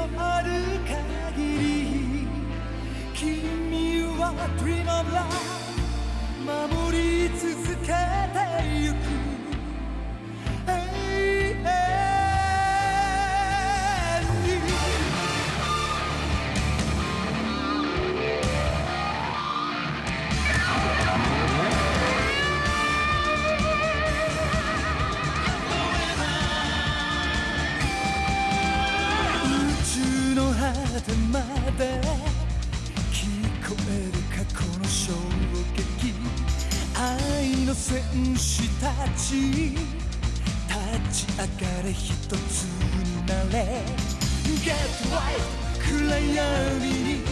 のある限り君は Dream of Love 守り続けてゆくてまで聞こえる過去の衝撃愛の戦士たち。立ち上がれ一つになれ。Get right 暗闇に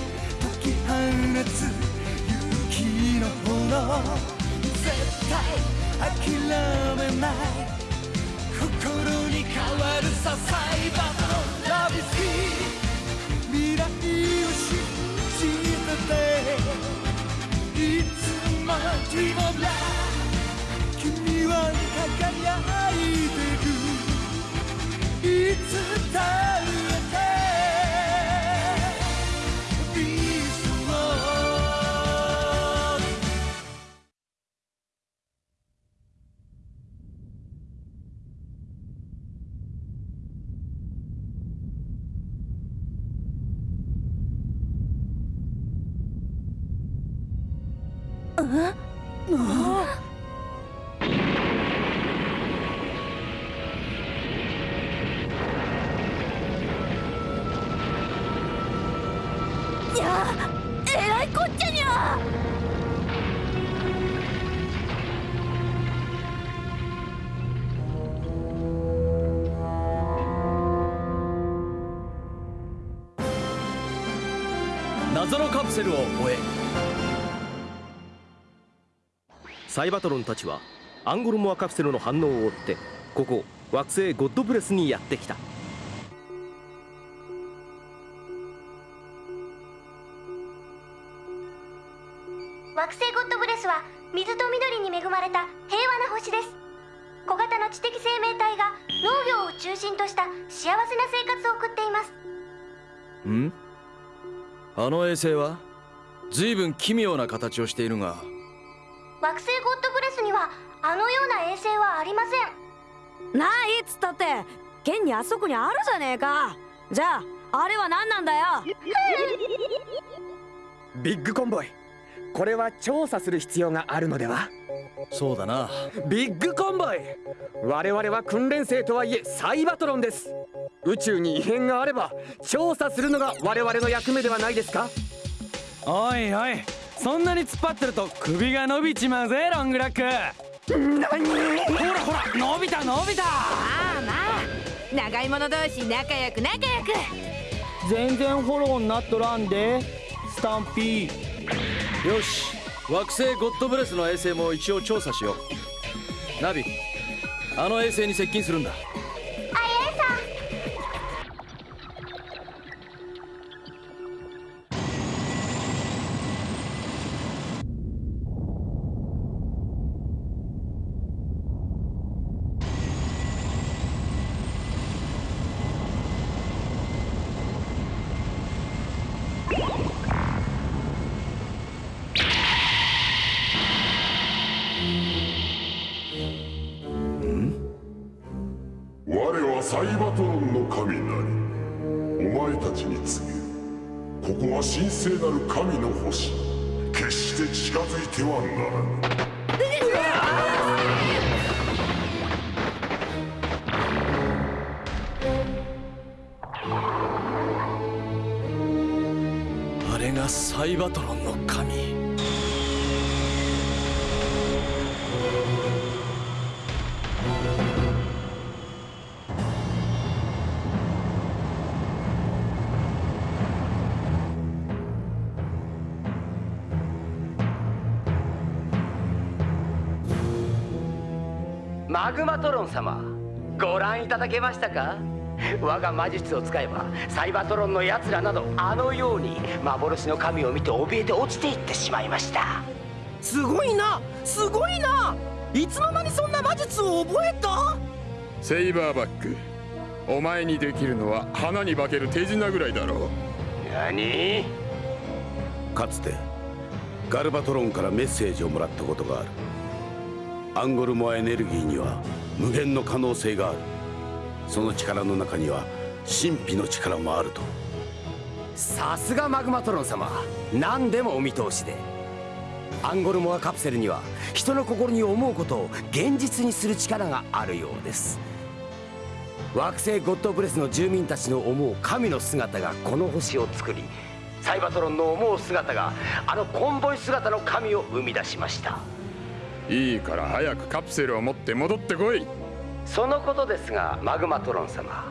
解き放つ勇気の炎。絶対諦めない。心に変わるさサイバーのラビス Dream of Love 君は輝いてく。いつだって謎のカプセルを終えサイバトロンたちはアンゴルモアカプセルの反応を追ってここ惑星ゴッドブレスにやってきた。惑星ゴッドブレスは水と緑に恵まれた平和な星です。小型の知的生命体が農業を中心とした幸せな生活を送っています。ん？あの衛星は随分奇妙な形をしているが惑星ゴッドブレスにはあのような衛星はありません。ないっつったって現にあそこにあるじゃねえか。じゃああれは何なんだよ。ビッグコンボイこれは調査する必要があるのでは？そうだな。ビッグコンボイ我々は訓練生とはいえサイバトロンです。宇宙に異変があれば調査するのが我々の役目ではないですか？おいおいそんなに突っ張ってると首が伸びちまうぜロングラック。何？ほらほら伸びた伸びた。まあまあ。長い者同士仲良く仲良く。全然フォローになっとらんで。スタンピー。よし。惑星ゴッドブレスの衛星も一応調査しよう。ナビあの衛星に接近するんだサイバトロンの神なり。お前たちに告げる。ここは神聖なる神の星。決して近づいてはならぬ。あれがサイバトロンの神。マグマトロン様ご覧いただけましたか？我が魔術を使えばサイバトロンの奴らなどあのように幻の神を見て怯えて落ちていってしまいました。すごいなすごいないつの間にそんな魔術を覚えた？セイバーバックお前にできるのは花に化ける手品ぐらいだろう。何？かつてガルバトロンからメッセージをもらったことがあるアンゴルモアエネルギーには無限の可能性がある。その力の中には神秘の力もあると。さすがマグマトロン様。何でもお見通しで。アンゴルモアカプセルには人の心に思うことを現実にする力があるようです。惑星ゴッドブレスの住民たちの思う神の姿がこの星を作りサイバトロンの思う姿があのコンボイ姿の神を生み出しました。いいから早くカプセルを持って戻ってこい。そのことですがマグマトロン様。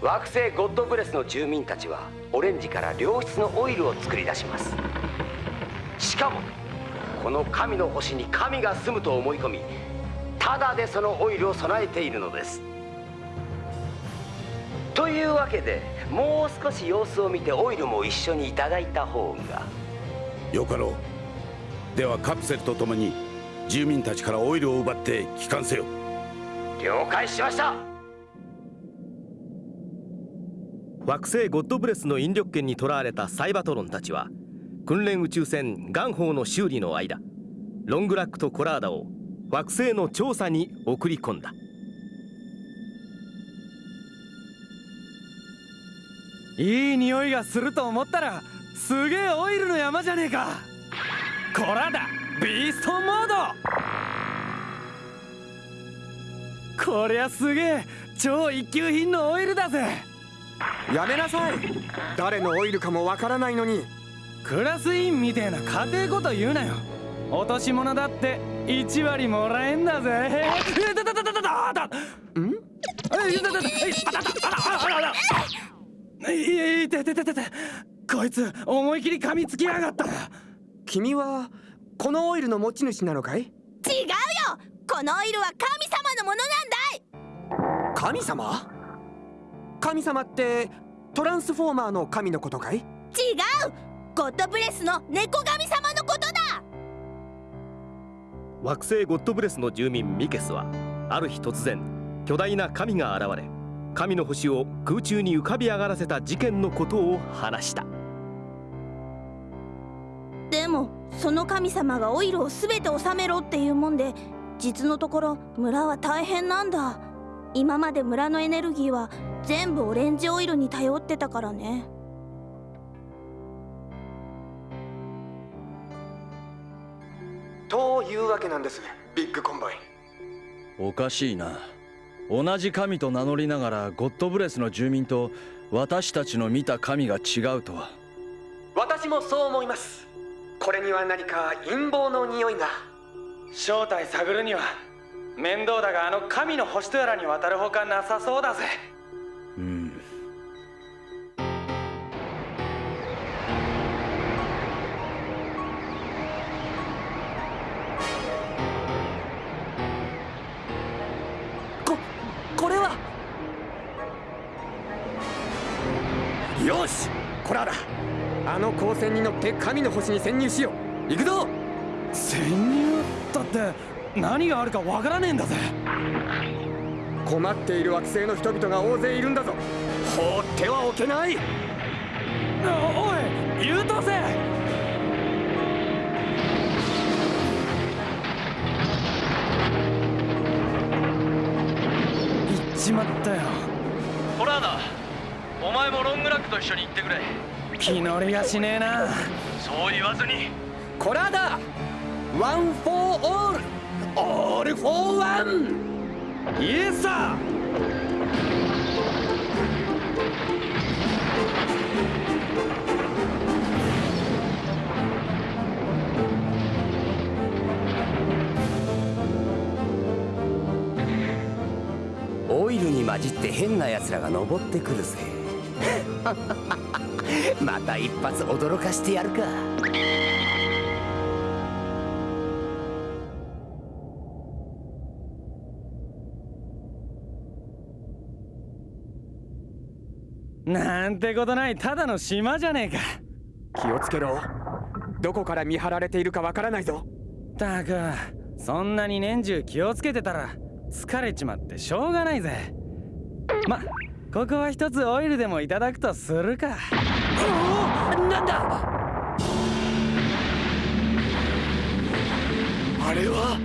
惑星ゴッドブレスの住民たちはオレンジから良質のオイルを作り出します。しかもこの神の星に神が住むと思い込みただでそのオイルを備えているのです。というわけでもう少し様子を見てオイルも一緒にいただいた方が。よかろう。ではカプセルとともに住民たちからオイルを奪って帰還せよ。了解しました。惑星ゴッドブレスの引力圏に囚われたサイバトロンたちは訓練宇宙船ガンホーの修理の間ロングラックとコラーダを惑星の調査に送り込んだ。いい匂いがすると思ったらすげえオイルの山じゃねえか。こらだビーストモード。こりゃすげえ超一級品のオイルだぜ。やめなさい。誰のオイルかもわからないのに。クラス委員みてえな家庭こと言うなよ。落とし物だって1割もらえんだぜ。えだだだだだだだんえだだだえあたたあらあらあらあらいやいてててててこいつ思い切り噛みつきやがった君はこのオイルの持ち主なのかい？違うよ！このオイルは神様のものなんだい！神様？神様ってトランスフォーマーの神のことかい？違う！ゴッドブレスの猫神様のことだ！惑星ゴッドブレスの住民ミケスはある日突然巨大な神が現れ神の星を空中に浮かび上がらせた事件のことを話したその神様がオイルを全て収めろっていうもんで実のところ村は大変なんだ。今まで村のエネルギーは全部オレンジオイルに頼ってたからね。というわけなんですビッグコンボイ。おかしいな。同じ神と名乗りながらゴッドブレスの住民と私たちの見た神が違うとは。私もそう思いますこれには何か陰謀の匂いが。正体探るには面倒だがあの神の星とやらに渡るほかなさそうだぜ。線に乗って神の星に潜入しよう。行くぞ。潜入だって何があるかわからねえんだぜ。困っている惑星の人々が大勢いるんだぞ。放ってはおけない。おい優等生。行っちまったよ。コラーダ。お前もロングラックと一緒に行ってくれ気乗りがしねえな。そう言わずに。コラーダ One for all. All for one. Yes, sirオイルに混じって変な奴らが登ってくるぜ。また一発驚かしてやるか。なんてことない。ただの島じゃねえか。気をつけろ。どこから見張られているかわからないぞ。たくそんなに年中気をつけてたら疲れちまってしょうがないぜ。まここは一つオイルでもいただくとするかなんだ？あれは？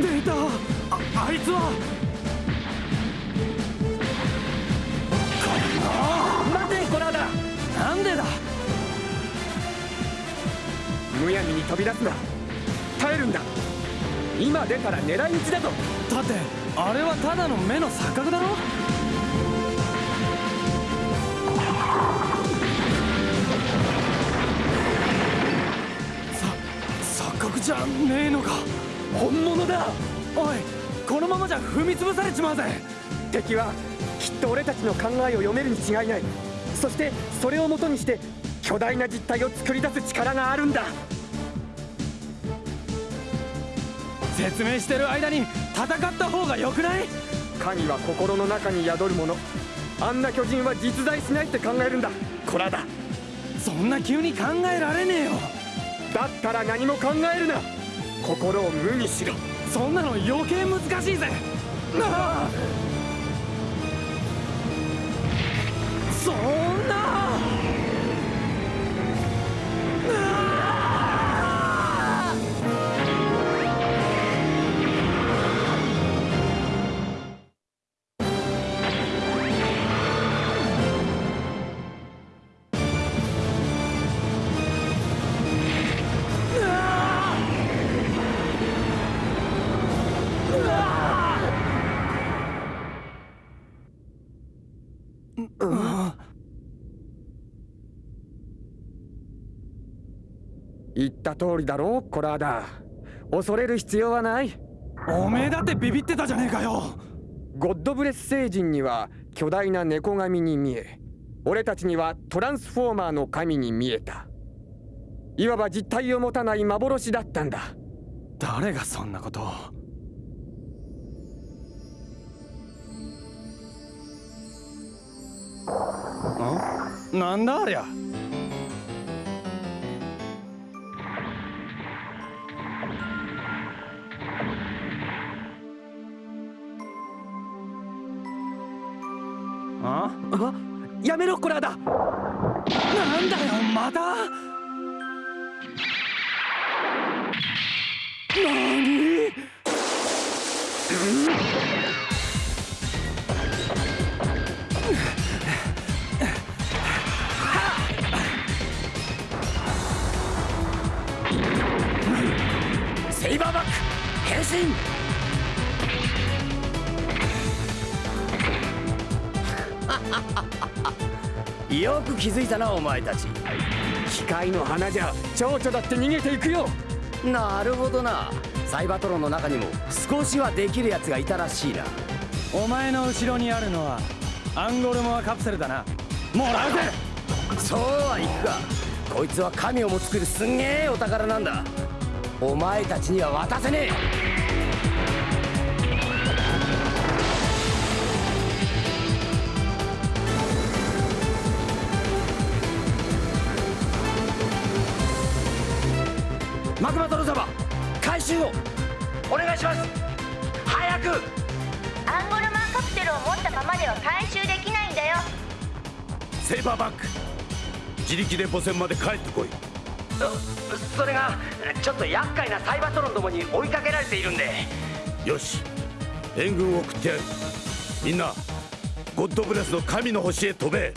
出たああいつは？待てコラーダ。なんでだ？むやみに飛び出すな。耐えるんだ。今出たら狙い撃ちだぞ。だってあれはただの目の錯覚だろ？じゃねえのか。本物だ。おいこのままじゃ踏み潰されちまうぜ。敵はきっと俺たちの考えを読めるに違いない。そしてそれをもとにして巨大な実体を作り出す力があるんだ。説明してる間に戦った方がよくない？神は心の中に宿るもの。あんな巨人は実在しないって考えるんだ。コラだ。そんな急に考えられねえよだったら何も考えるな。心を無にしろ。そんなの余計難しいぜ。なあ。そんな。言った通りだろ？コラーダ。恐れる必要はない。おめえだってビビってたじゃねえかよ。ゴッドブレス星人には巨大な猫神に見え俺たちにはトランスフォーマーの神に見えた。いわば実体を持たない幻だったんだ。誰がそんなことを。んなんだありゃ変身。よく気づいたなお前たち。機械の花じゃ蝶々だって逃げていくよ。なるほどな。サイバトロンの中にも少しはできるやつがいたらしいな。お前の後ろにあるのはアンゴルモアカプセルだな。もらうぜそうはいくか。こいつは神をも作るすんげえお宝なんだお前たちには渡せねえ。マグマトロ様回収をお願いします。早く。アンゴルマンカプセルを持ったままでは回収できないんだよ。セイバーバック自力で母船まで帰ってこいそれがちょっと厄介なサイバトロンどもに追いかけられているんで。よし。援軍を送ってやる。みんなゴッドブレスの神の星へ飛べ。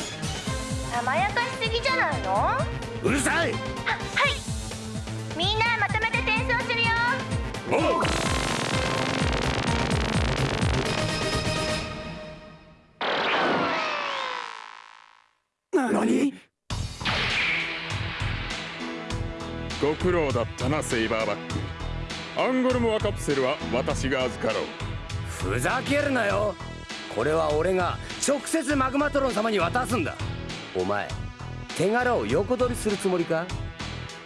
甘やかしすぎじゃないの？はうるさい！はい。みんなまとめて転送するよ。おうご苦労だったなセイバーバック。アンゴルモアカプセルは私が預かろう。ふざけるなよ。これは俺が直接マグマトロン様に渡すんだ。お前手柄を横取りするつもりか？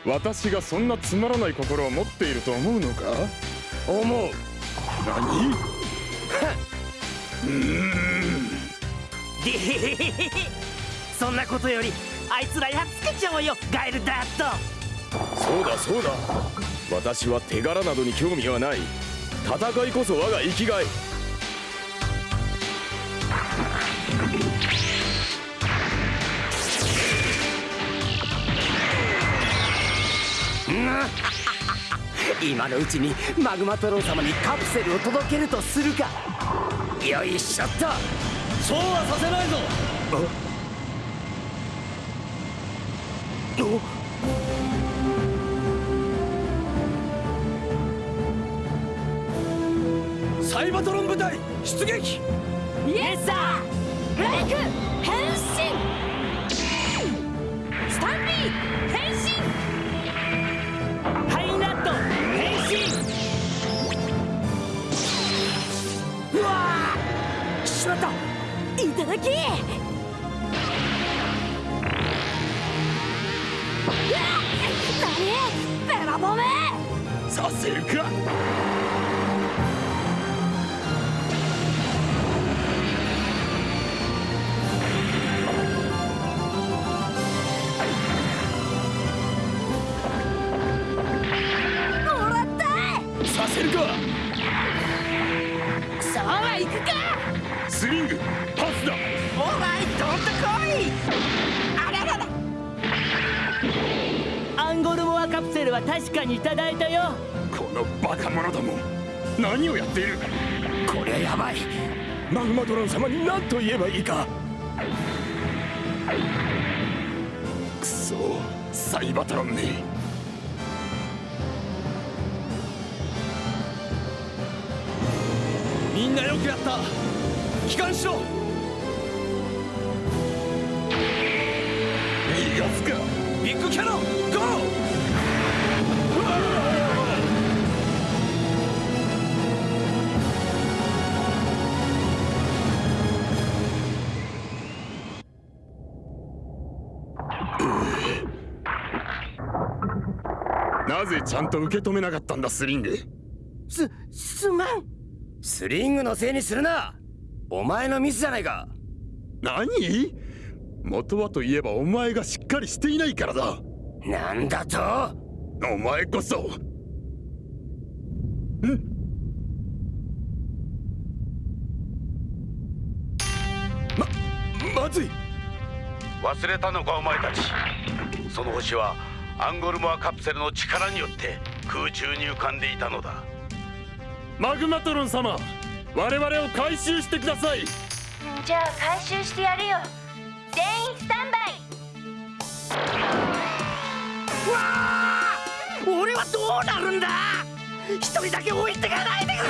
私がそんなつまらない心を持っていると思うのか？思う。何？でへへへへへそんなことよりあいつらやっつけちゃおうよガエルダットそうだそうだ。私は手柄などに興味はない。戦いこそ我が生きがい。今のうちにマグマトロン様にカプセルを届けるとするか。よいしょっと。そうはさせないぞ。サ出撃！イエスサーイク変身！スタンリー変身！ハイナット変身！うわー！しまった！いただき！ベラボメさせるか？は確かにいただいたよ。このバカ者ども何をやっている？こりゃやばい。マグマトロン様に何と言えばいいか。くそサイバトロンめみんなよくやった。帰還しろ。逃がすか。ビッグキャノンゴーちゃんと受け止めなかったんだスリング。すすまん。スリングのせいにするな。お前のミスじゃないか。何？元はといえばお前がしっかりしていないからだ。なんだと？お前こそ。まずい。忘れたのかお前たち。その星はアンゴルモアカプセルの力によって空中に浮かんでいたのだ。マグマトロン様我々を回収してください。じゃあ回収してやるよ。全員スタンバイ。わあ俺はどうなるんだ？一人だけ置いてかないでくれ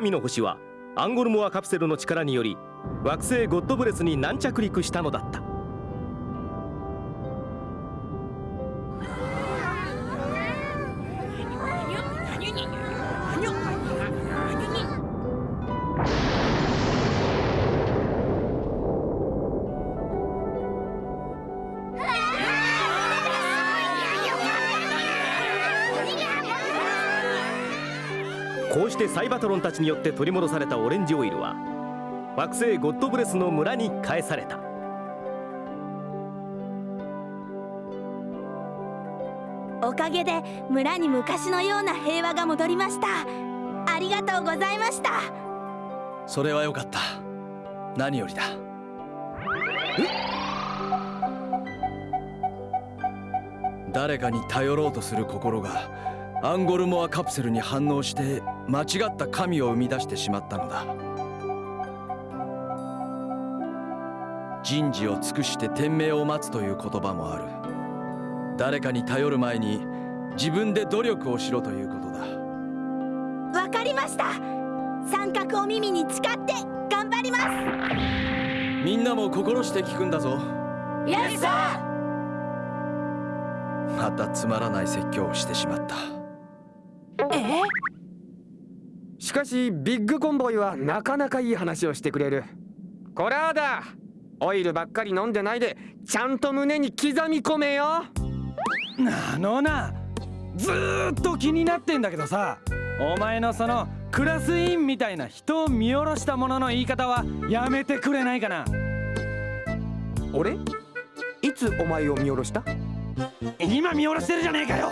神の星はアンゴルモアカプセルの力により惑星ゴッドブレスに軟着陸したのだった。こうしてサイバトロンたちによって取り戻されたオレンジオイルは惑星ゴッドブレスの村に返された。おかげで村に昔のような平和が戻りました。ありがとうございました。それはよかった。何よりだ。誰かに頼ろうとする心がアンゴルモアカプセルに反応して間違った神を生み出してしまったのだ。人事を尽くして天命を待つという言葉もある。誰かに頼る前に自分で努力をしろということだ。わかりました。三角お耳に誓って頑張ります。みんなも心して聞くんだぞ。イエスサまたつまらない説教をしてしまったしかしビッグコンボイはなかなかいい話をしてくれる。こらだオイルばっかり飲んでないでちゃんと胸に刻み込めよ。なのなずーっと気になってんだけどさお前のそのクラス委員みたいな人を見下ろしたものの言い方はやめてくれないかな。俺？いつお前を見下ろした？今見下ろしてるじゃねえかよ